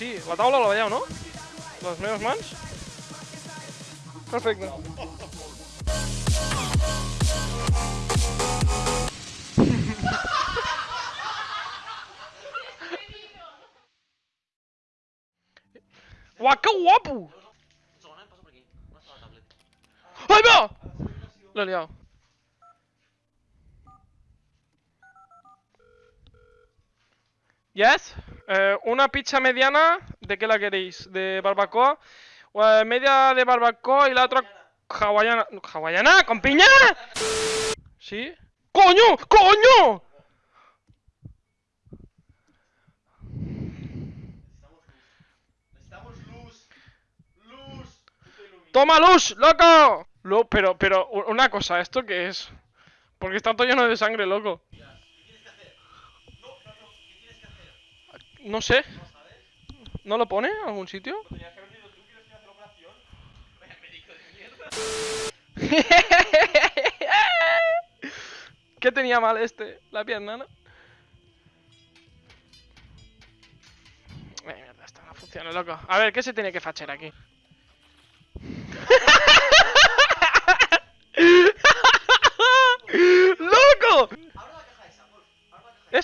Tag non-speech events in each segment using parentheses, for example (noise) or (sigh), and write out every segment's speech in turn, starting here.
Sí, la taula la veieu, no? Les meves mans? Perfecte. Uah, que guapo! Un segon, eh? Passa per aquí. On està la tablet? ¡Ahí va! Lo he liado. Yes. Eh, una pizza mediana, ¿de qué la queréis? ¿De barbacoa? Eh, media de barbacoa y la otra hawaiana. ¿Hawaiana? ¿Con piña? ¿Sí? ¡Coño! ¡Coño! ¡Toma luz, loco! Lo, pero, pero, una cosa, ¿esto qué es? Porque está todo lleno de sangre, loco. ¿Qué tienes que hacer? No, no, no. ¿Qué tienes que hacer? No sé. ¿No lo pone en algún sitio? (laughs) ¿Qué tenía mal este? La pierna, ¿no? Eh, mierda, esto no funciona, loco. A ver, ¿qué se tiene que fachar aquí? (laughs) ¡Loco! Abre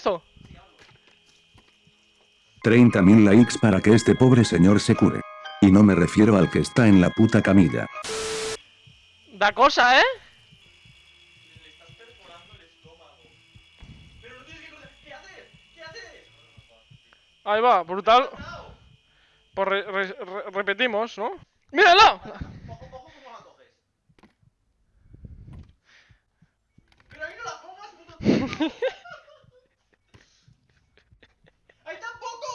30.000 likes para que este pobre señor se cure. Y no me refiero al que está en la puta camilla. Da cosa, ¿eh? Le estás perforando el estómago. Pero no tienes que. ¿Qué haces? ¿Qué haces? Ahí va, brutal. Pues re- re- re- repetimos, ¿no? ¡Míralo! Pero ahí no la pongas, (laughs) puto tonto. ¡Ahí tampoco!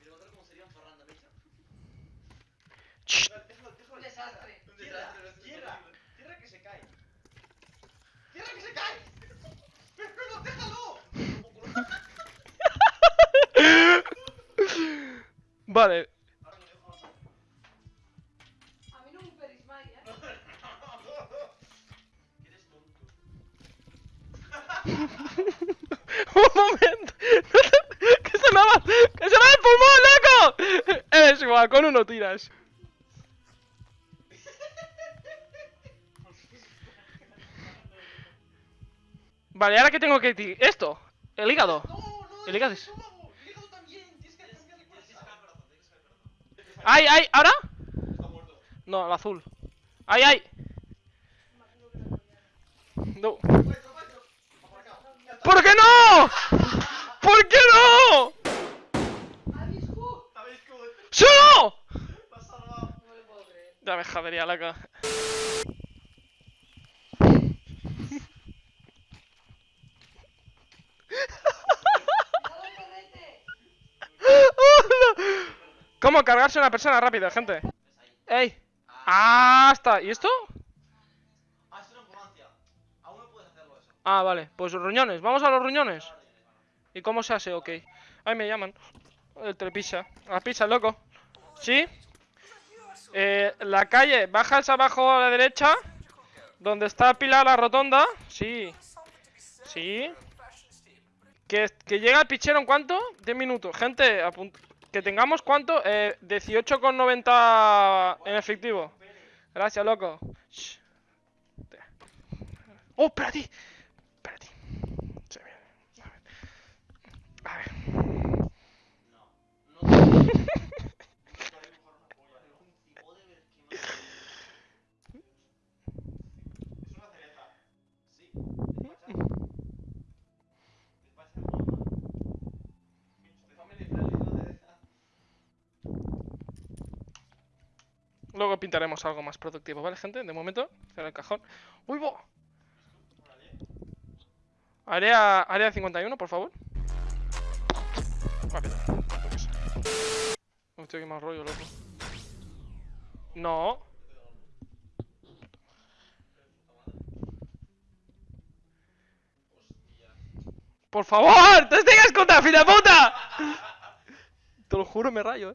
Mira, otra cómo sería un farranda, ¿veis? Shh. Déjalo, déjalo. Un desastre. Un Tierra, desastre, es tierra, horrible. tierra que se cae. Tierra que se cae. Pero no, déjalo. Vale. A mi no m'oferis mai, eh? Eres tonto. (laughs) Un momento. que se me va. Que se me va el pulmón, loco. (laughs) Es igual, con uno tiras. Vale, ahora que tengo que ti- esto, el hígado. No, no, El hígado es- ¡Ay, ay! ¿Ahora? No, el azul. ¡Ay, ay! No. Por. Ya está. ¿Por qué no? ¿Por qué no? Ha viscut! ¿Sabéis cómo ¡Sí o no! te has salvado? No lo puedo creer. Ya me jodería, loco. ¡Cuidado el perrete! ¿Cómo cargarse a una persona rápida, gente? ¡Ey! ¡Ah! está. ¿Y esto? Ah, es una ambulancia. Aún no puedes hacerlo eso. Ah, vale. Pues ruñones. Vamos a los ruñones. ¿Y cómo se hace? Ok. Ahí me llaman. El telepizza. La pizza, loco. ¿Sí? Eh, la calle. Bajas abajo a la derecha. Donde está Pilar la rotonda. Sí. Sí. Que, que llega el pichero en cuánto? 10 minutos. Gente, apunt- que tengamos cuánto? Eh, 18,90 en efectivo. Gracias, loco. Oh. Espérate. Luego pintaremos algo más productivo, ¿vale, gente? De momento, cierra el cajón. ¡Uy, bo! Área, área 51, por favor. Rápido. Hostia, qué mal rollo, loco. No. ¡Por favor! ¡Te estoy escuta, fila puta! Te lo juro, me rayo, eh.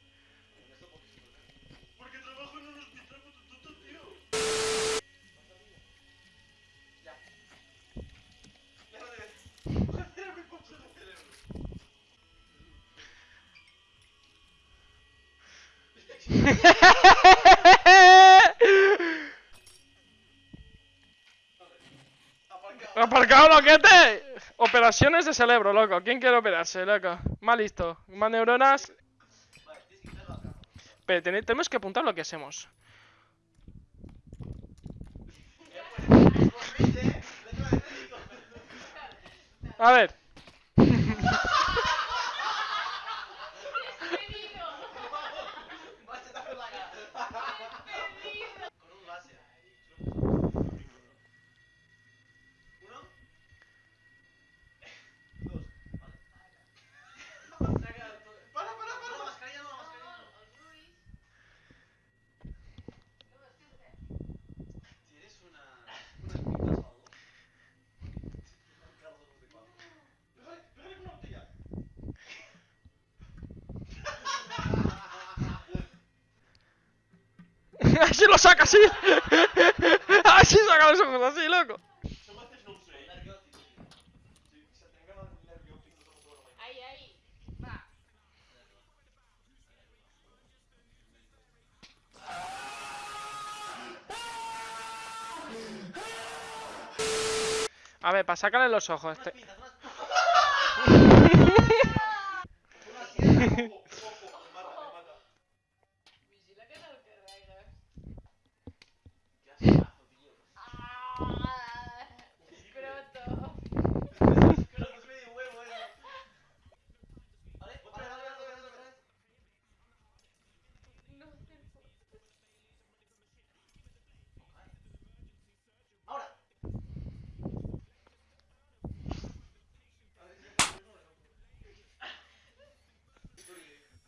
Aparcado. (laughs) ¡Aparcado, loquete! Operaciones de cerebro, loco. ¿Quién quiere operarse, loco? Más listo. Más neuronas. Pero ten- tenemos que apuntar lo que hacemos. A ver. Machetazo en la cara. Con un láser. Uno. Dos. Vale. Para, para, para. No, mascarilla no, mascarilla no. ¿Tienes una. unas pintas o algo? Carlos, no sé cuál. Pégale, pégale con una botella. Así lo saca, así. (laughs) así saca los ojos, así, loco. A ver, para sacarle los ojos. este- (laughs) Unas pinzas, unas Una sierra. Ojo, ojo, me mata, me mata. Vigila que no el carregues. Qué ascazo, tío. Ah, escroto. Creo que es medio huevo eso. Vale, otra vez, otra vez, otra vez, otra vez. No te puedo. Ahora.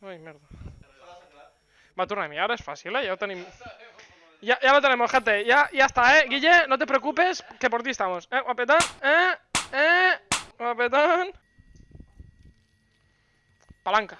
Ai, merda. Va, mi. Ara és fàcil, eh? Ja ho tenim... Ya, ya lo tenemos, gente. Ya, ya está, eh. Guille, no te preocupes, que por ti estamos. Eh, guapetón. Eh, eh. Guapetón. Palanca.